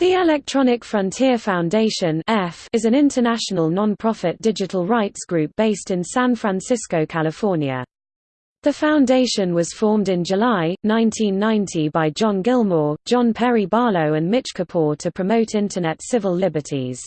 The Electronic Frontier Foundation is an international non-profit digital rights group based in San Francisco, California. The foundation was formed in July, 1990 by John Gilmore, John Perry Barlow and Mitch Kapor to promote Internet civil liberties.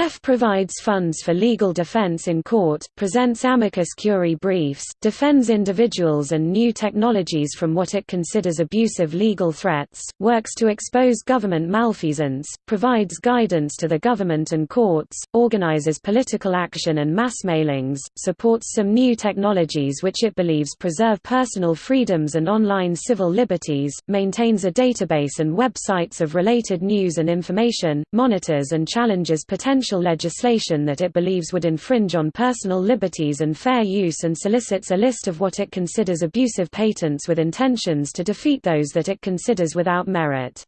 F provides funds for legal defense in court, presents amicus curiae briefs, defends individuals and new technologies from what it considers abusive legal threats, works to expose government malfeasance, provides guidance to the government and courts, organizes political action and mass mailings, supports some new technologies which it believes preserve personal freedoms and online civil liberties, maintains a database and websites of related news and information, monitors and challenges potential legislation that it believes would infringe on personal liberties and fair use and solicits a list of what it considers abusive patents with intentions to defeat those that it considers without merit.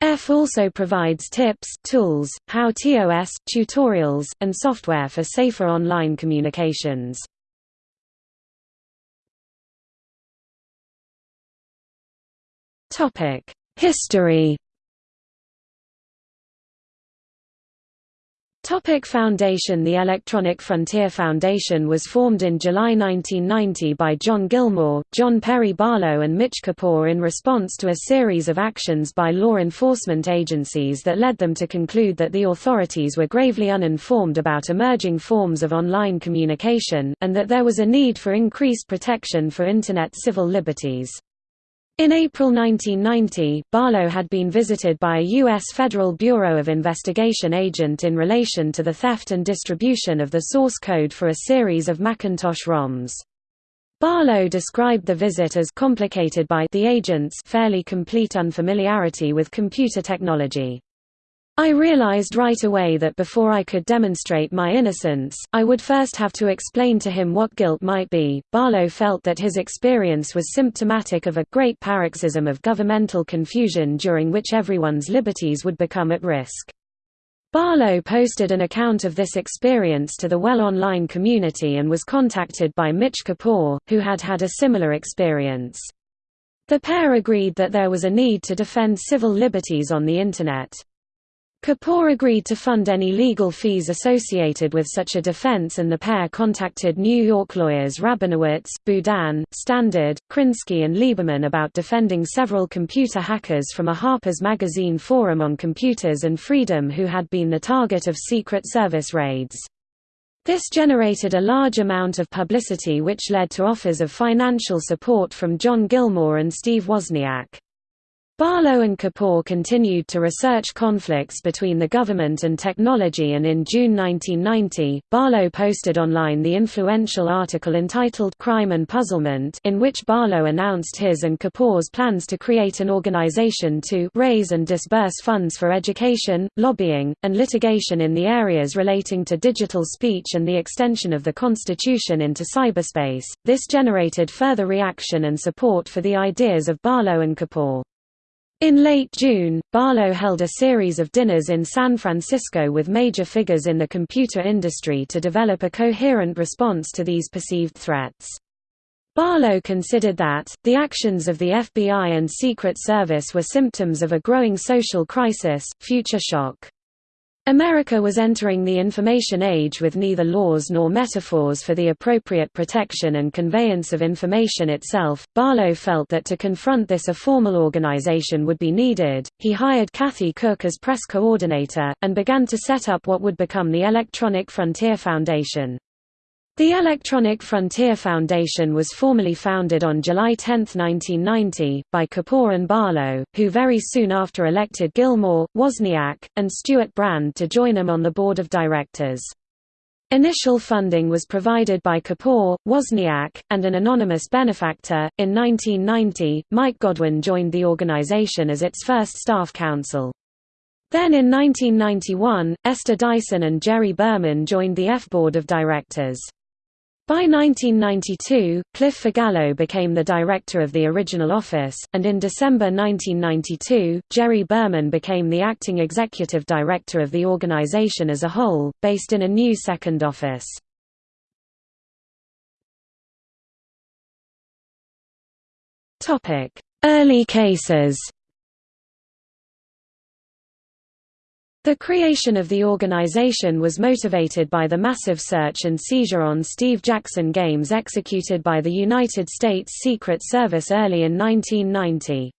F also provides tips, tools, how-tos, tutorials, and software for safer online communications. History Topic Foundation The Electronic Frontier Foundation was formed in July 1990 by John Gilmore, John Perry Barlow and Mitch Kapor in response to a series of actions by law enforcement agencies that led them to conclude that the authorities were gravely uninformed about emerging forms of online communication, and that there was a need for increased protection for Internet civil liberties. In April 1990, Barlow had been visited by a U.S. Federal Bureau of Investigation agent in relation to the theft and distribution of the source code for a series of Macintosh ROMs. Barlow described the visit as complicated by the agent's fairly complete unfamiliarity with computer technology. I realized right away that before I could demonstrate my innocence, I would first have to explain to him what guilt might be. Barlow felt that his experience was symptomatic of a great paroxysm of governmental confusion during which everyone's liberties would become at risk. Barlow posted an account of this experience to the Well Online community and was contacted by Mitch Kapor, who had had a similar experience. The pair agreed that there was a need to defend civil liberties on the Internet. Kapor agreed to fund any legal fees associated with such a defense and the pair contacted New York lawyers Rabinowitz, Boudin, Standard, Krinsky and Lieberman about defending several computer hackers from a Harper's Magazine forum on computers and freedom who had been the target of Secret Service raids. This generated a large amount of publicity which led to offers of financial support from John Gilmore and Steve Wozniak. Barlow and Kapor continued to research conflicts between the government and technology and in June 1990, Barlow posted online the influential article entitled Crime and Puzzlement in which Barlow announced his and Kapor's plans to create an organization to raise and disburse funds for education, lobbying, and litigation in the areas relating to digital speech and the extension of the Constitution into cyberspace. This generated further reaction and support for the ideas of Barlow and Kapor. In late June, Barlow held a series of dinners in San Francisco with major figures in the computer industry to develop a coherent response to these perceived threats. Barlow considered that, the actions of the FBI and Secret Service were symptoms of a growing social crisis, future shock. America was entering the information age with neither laws nor metaphors for the appropriate protection and conveyance of information itself. Barlow felt that to confront this a formal organization would be needed. He hired Cathy Cook as press coordinator, and began to set up what would become the Electronic Frontier Foundation. The Electronic Frontier Foundation was formally founded on July 10, 1990, by Kapor and Barlow, who very soon after elected Gilmore, Wozniak, and Stewart Brand to join them on the board of directors. Initial funding was provided by Kapor, Wozniak, and an anonymous benefactor. In 1990, Mike Godwin joined the organization as its first staff counsel. Then in 1991, Esther Dyson and Jerry Berman joined the F board of directors. By 1992, Cliff Figallo became the director of the original office, and in December 1992, Jerry Berman became the acting executive director of the organization as a whole, based in a new second office. Early cases The creation of the organization was motivated by the massive search and seizure on Steve Jackson games executed by the United States Secret Service early in 1990.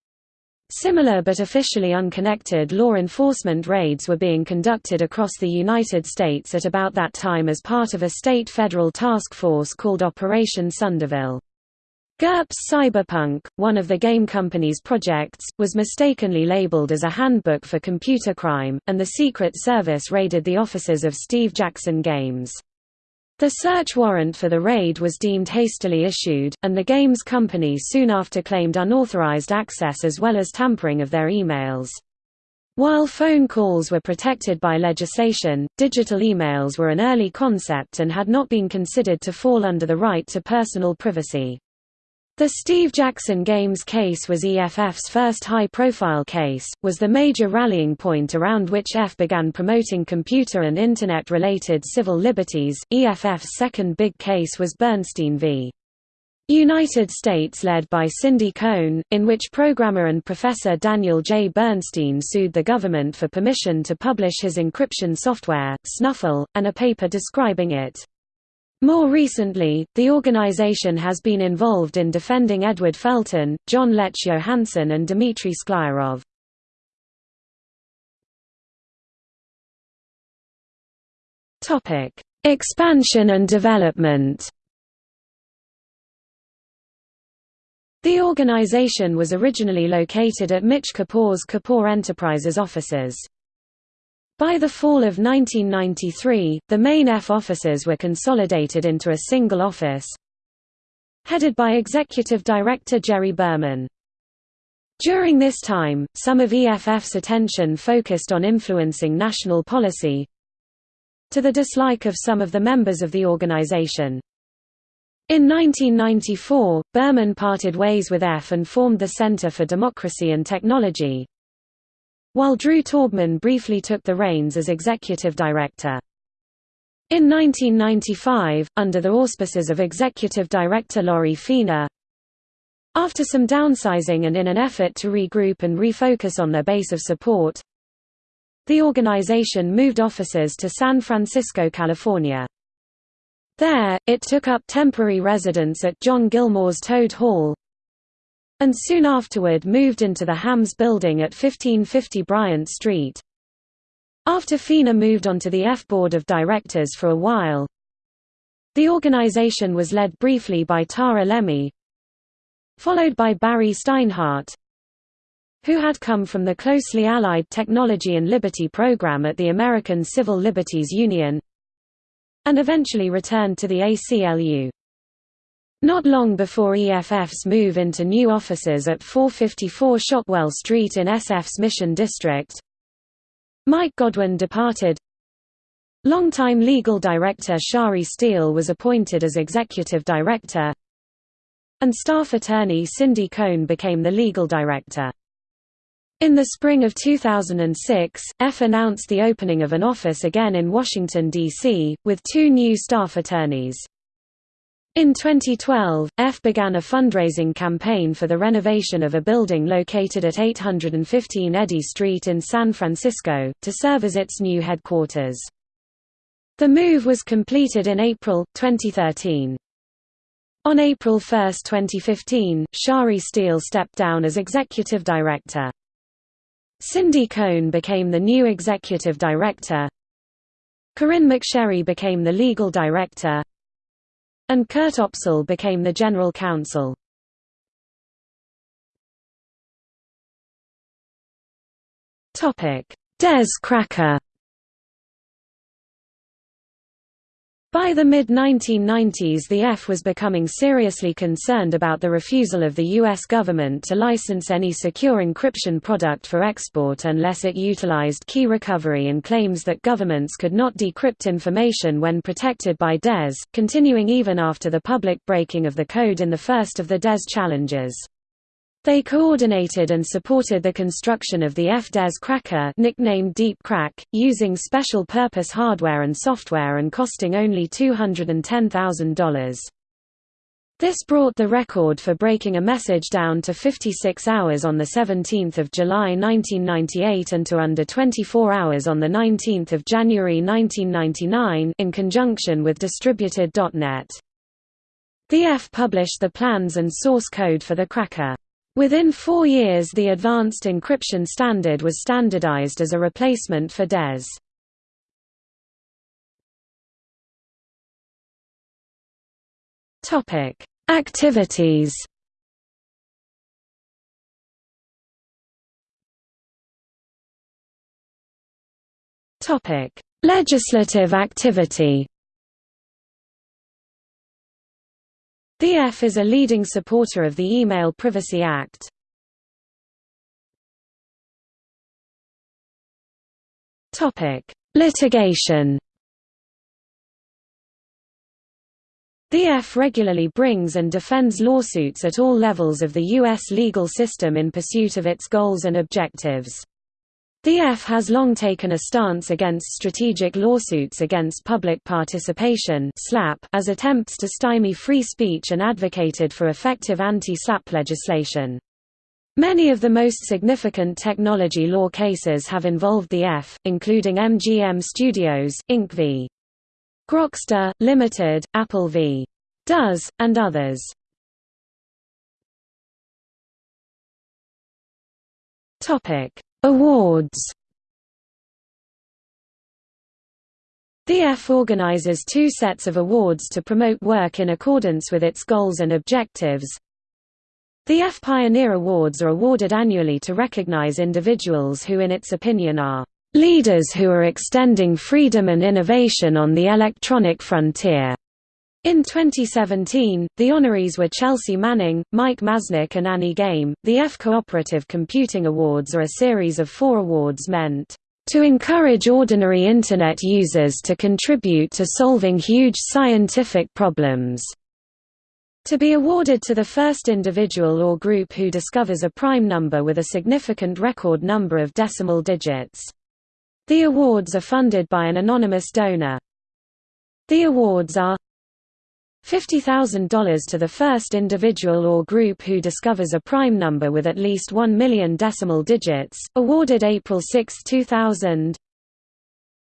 Similar but officially unconnected law enforcement raids were being conducted across the United States at about that time as part of a state federal task force called Operation Sundevil. GURPS Cyberpunk, one of the game company's projects, was mistakenly labeled as a handbook for computer crime, and the Secret Service raided the offices of Steve Jackson Games. The search warrant for the raid was deemed hastily issued, and the games company soon after claimed unauthorized access as well as tampering of their emails. While phone calls were protected by legislation, digital emails were an early concept and had not been considered to fall under the right to personal privacy. The Steve Jackson Games case was EFF's first high-profile case, was the major rallying point around which EFF began promoting computer and Internet-related civil liberties. EFF's second big case was Bernstein v. United States led by Cindy Cohn, in which programmer and professor Daniel J. Bernstein sued the government for permission to publish his encryption software, Snuffle, and a paper describing it. More recently, the organization has been involved in defending Edward Felten, Jon Lech Johansen and Dmitry Sklyarov. Expansion and development The organization was originally located at Mitch Kapor's Kapor Enterprises offices. By the fall of 1993, the main EFF offices were consolidated into a single office, headed by Executive Director Jerry Berman. During this time, some of EFF's attention focused on influencing national policy, to the dislike of some of the members of the organization. In 1994, Berman parted ways with EFF and formed the Center for Democracy and Technology, while Drew Taubman briefly took the reins as executive director. In 1995, under the auspices of executive director Lori Fena, after some downsizing and in an effort to regroup and refocus on their base of support, the organization moved offices to San Francisco, California. There, it took up temporary residence at John Gilmore's Toad Hall, and soon afterward moved into the Hamm's building at 1550 Bryant Street. After Fena moved onto the F board of directors for a while, the organization was led briefly by Tara Lemmey, followed by Barry Steinhardt, who had come from the closely allied Technology and Liberty program at the American Civil Liberties Union, and eventually returned to the ACLU. Not long before EFF's move into new offices at 454 Shotwell Street in SF's Mission District, Mike Godwin departed. Longtime legal director Shari Steele was appointed as executive director, and staff attorney Cindy Cohn became the legal director. In the spring of 2006, EFF announced the opening of an office again in Washington, D.C., with two new staff attorneys. In 2012, F began a fundraising campaign for the renovation of a building located at 815 Eddy Street in San Francisco, to serve as its new headquarters. The move was completed in April, 2013. On April 1, 2015, Shari Steele stepped down as executive director. Cindy Cohn became the new executive director. Corinne McSherry became the legal director and Kurt Opsahl became the general counsel. DES cracker By the mid-1990s the F was becoming seriously concerned about the refusal of the U.S. government to license any secure encryption product for export unless it utilized key recovery and claims that governments could not decrypt information when protected by DES, continuing even after the public breaking of the code in the first of the DES challenges. They coordinated and supported the construction of the EFF DES cracker nicknamed Deep Crack, using special-purpose hardware and software and costing only $210,000. This brought the record for breaking a message down to 56 hours on 17 July 1998 and to under 24 hours on 19 January 1999 in conjunction with Distributed.net. The F published the plans and source code for the cracker. Within four years the Advanced Encryption Standard was standardized as a replacement for DES. Activities. Legislative activity. The F is a leading supporter of the Email Privacy Act. Litigation. The F regularly brings and defends lawsuits at all levels of the U.S. legal system in pursuit of its goals and objectives. The F has long taken a stance against strategic lawsuits against public participation as attempts to stymie free speech and advocated for effective anti-SLAPP legislation. Many of the most significant technology law cases have involved the F, including MGM Studios, Inc. v. Grokster, Limited, Apple v. Does, and others. Topic: Awards. The F organizes two sets of awards to promote work in accordance with its goals and objectives. The F Pioneer Awards are awarded annually to recognize individuals who in its opinion are leaders who are extending freedom and innovation on the electronic frontier. In 2017, the honorees were Chelsea Manning, Mike Masnick and Annie Game. The F Cooperative Computing Awards are a series of four awards meant to encourage ordinary Internet users to contribute to solving huge scientific problems. To be awarded to the first individual or group who discovers a prime number with a significant record number of decimal digits. The awards are funded by an anonymous donor. The awards are $50,000 to the first individual or group who discovers a prime number with at least 1 million decimal digits, awarded April 6, 2000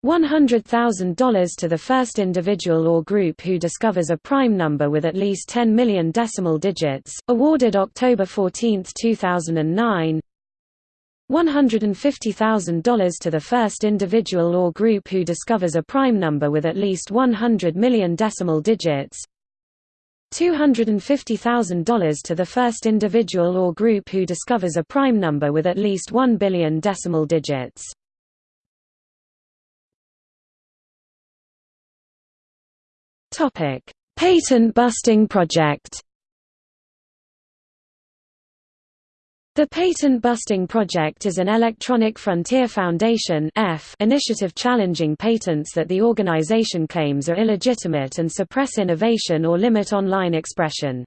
$100,000 to the first individual or group who discovers a prime number with at least 10 million decimal digits, awarded October 14, 2009 $150,000 to the first individual or group who discovers a prime number with at least 100 million decimal digits $250,000 to the first individual or group who discovers a prime number with at least 1 billion decimal digits. Patent busting project The Patent Busting Project is an Electronic Frontier Foundation initiative challenging patents that the organization claims are illegitimate and suppress innovation or limit online expression.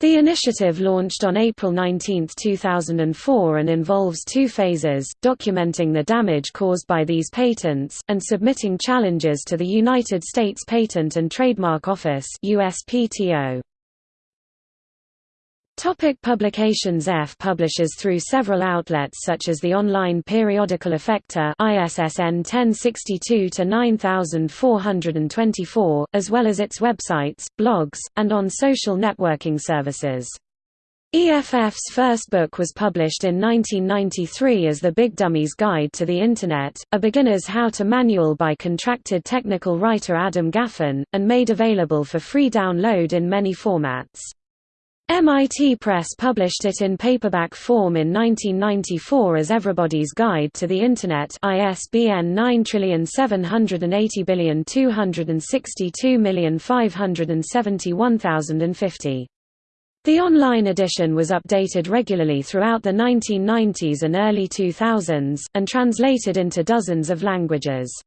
The initiative launched on April 19, 2004 and involves two phases, documenting the damage caused by these patents, and submitting challenges to the United States Patent and Trademark Office USPTO. Topic publications F publishes through several outlets such as the online periodical Effector ISSN 1062-9424, as well as its websites, blogs, and on social networking services. EFF's first book was published in 1993 as The Big Dummies Guide to the Internet, a beginner's how-to manual by contracted technical writer Adam Gaffin, and made available for free download in many formats. MIT Press published it in paperback form in 1994 as Everybody's Guide to the Internet ISBN 9780262571050. The online edition was updated regularly throughout the 1990s and early 2000s, and translated into dozens of languages.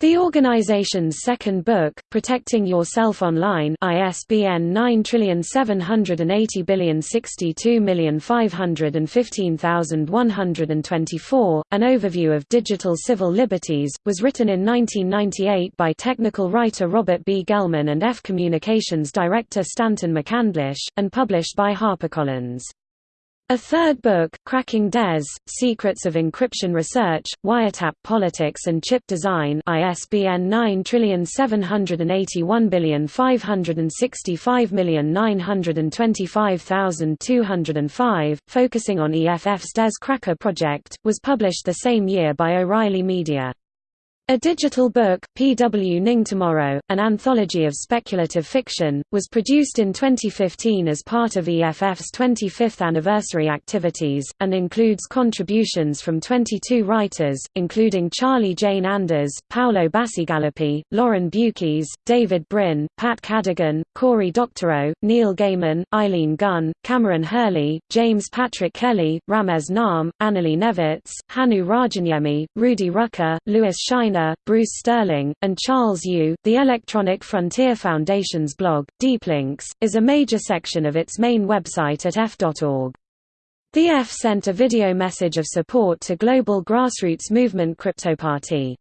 The organization's second book, Protecting Yourself Online ISBN 9780625152124, An Overview of Digital Civil Liberties, was written in 1998 by technical writer Robert B. Gelman and F Communications director Stanton McCandlish, and published by HarperCollins. A third book, Cracking DES, Secrets of Encryption Research, Wiretap Politics and Chip Design ISBN 9781565925205, focusing on EFF's DES Cracker project, was published the same year by O'Reilly Media. A digital book, Pwning Tomorrow, an anthology of speculative fiction, was produced in 2015 as part of EFF's 25th anniversary activities, and includes contributions from 22 writers, including Charlie Jane Anders, Paolo Bacigalupi, Lauren Beukes, David Brin, Pat Cadigan, Cory Doctorow, Neil Gaiman, Eileen Gunn, Kameron Hurley, James Patrick Kelly, Ramez Naam, Annalee Newitz, Hannu Rajaniemi, Rudy Rucker, Lewis Bruce Sterling, and Charles Yu. The Electronic Frontier Foundation's blog, DeepLinks, is a major section of its main website at eff.org. The F sent a video message of support to global grassroots movement CryptoParty.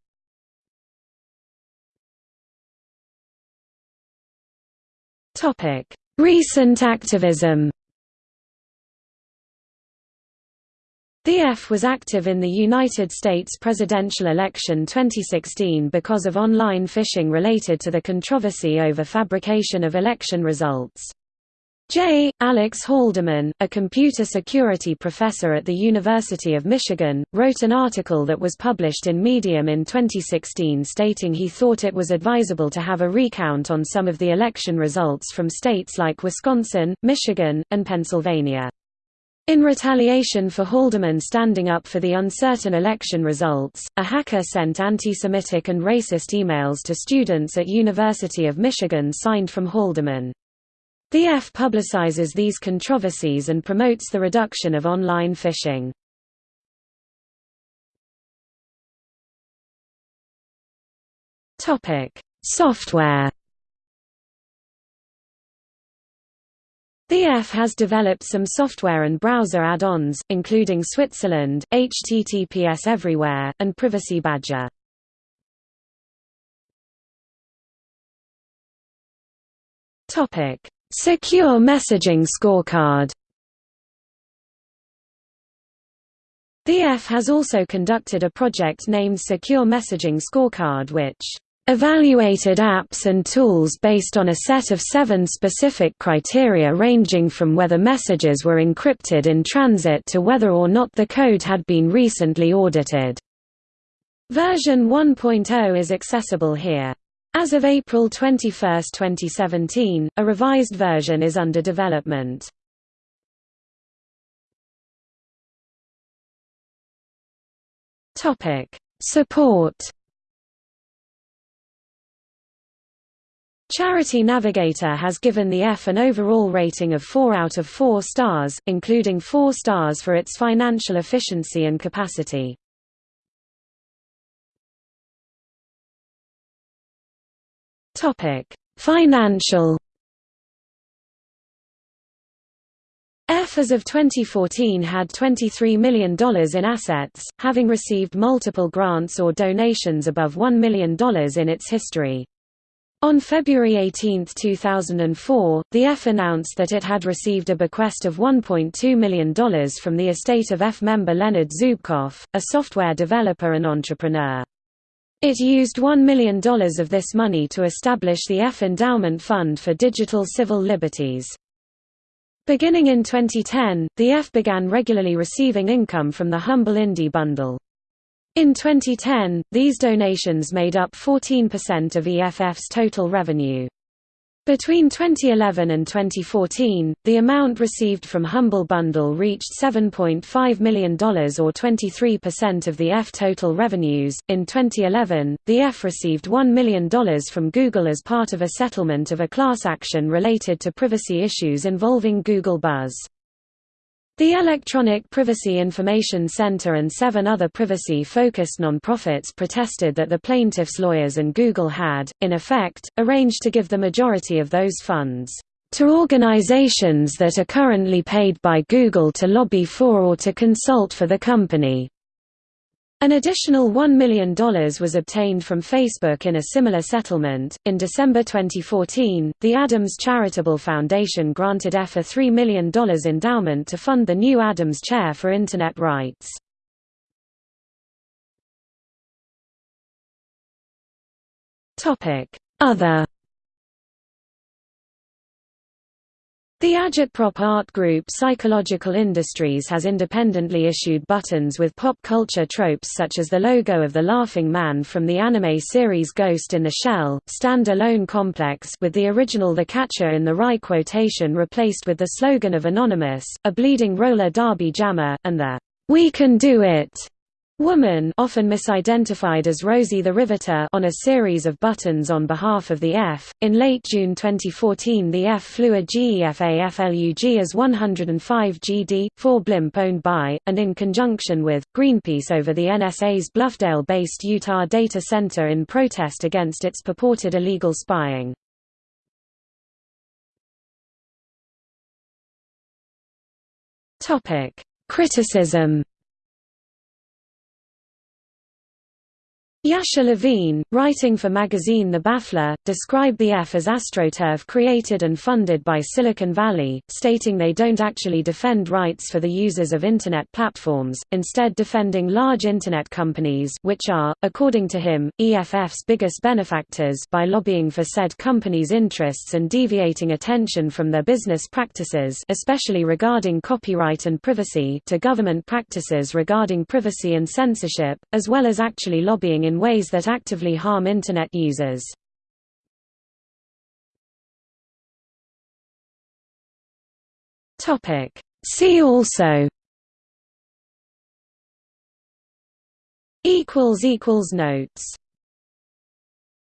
Recent activism The F was active in the United States presidential election 2016 because of online phishing related to the controversy over fabrication of election results. J. Alex Halderman, a computer security professor at the University of Michigan, wrote an article that was published in Medium in 2016 stating he thought it was advisable to have a recount on some of the election results from states like Wisconsin, Michigan, and Pennsylvania. In retaliation for Halderman standing up for the uncertain election results, a hacker sent anti-Semitic and racist emails to students at University of Michigan signed from Halderman. The F publicizes these controversies and promotes the reduction of online phishing. Software The has developed some software and browser add-ons, including Switzerland, HTTPS Everywhere, and Privacy Badger. Topic: Secure Messaging Scorecard The has also conducted a project named Secure Messaging Scorecard which evaluated apps and tools based on a set of seven specific criteria ranging from whether messages were encrypted in transit to whether or not the code had been recently audited. Version 1.0 is accessible here. As of April 21, 2017, a revised version is under development. Support Charity Navigator has given the F an overall rating of 4 out of 4 stars, including 4 stars for its financial efficiency and capacity. Topic: Financial F as of 2014 had $23 million in assets, having received multiple grants or donations above $1 million in its history. On February 18, 2004, the F announced that it had received a bequest of $1.2 million from the estate of F member Leonard Zubkoff, a software developer and entrepreneur. It used $1 million of this money to establish the F Endowment Fund for Digital Civil Liberties. Beginning in 2010, the F began regularly receiving income from the Humble Indie Bundle. In 2010, these donations made up 14% of EFF's total revenue. Between 2011 and 2014, the amount received from Humble Bundle reached $7.5 million or 23% of the F total revenues. In 2011, the F received $1 million from Google as part of a settlement of a class action related to privacy issues involving Google Buzz. The Electronic Privacy Information Center and seven other privacy-focused nonprofits protested that the plaintiffs' lawyers and Google had, in effect, arranged to give the majority of those funds to organizations that are currently paid by Google to lobby for or to consult for the company. An additional $1 million was obtained from Facebook in a similar settlement. In December 2014, the Adams Charitable Foundation granted EF a $3 million endowment to fund the new Adams Chair for Internet Rights. Other The Agitprop art group Psychological Industries has independently issued buttons with pop culture tropes such as the logo of the Laughing Man from the anime series Ghost in the Shell, Stand Alone Complex with the original The Catcher in the Rye quotation replaced with the slogan of Anonymous, a bleeding roller derby jammer, and the We Can Do It Woman often misidentified as Rosie the Riveter on a series of buttons on behalf of the F. In late June 2014 the F flew a GEFA FLUG as 105 GD, 4 blimp owned by, and in conjunction with, Greenpeace over the NSA's Bluffdale-based Utah data center in protest against its purported illegal spying. Criticism Yasha Levine, writing for magazine The Baffler, described the F as astroturf created and funded by Silicon Valley, stating they don't actually defend rights for the users of Internet platforms, instead defending large Internet companies which are, according to him, EFF's biggest benefactors by lobbying for said companies' interests and deviating attention from their business practices especially regarding copyright and privacy to government practices regarding privacy and censorship, as well as actually lobbying in in ways that actively harm Internet users. See also. Notes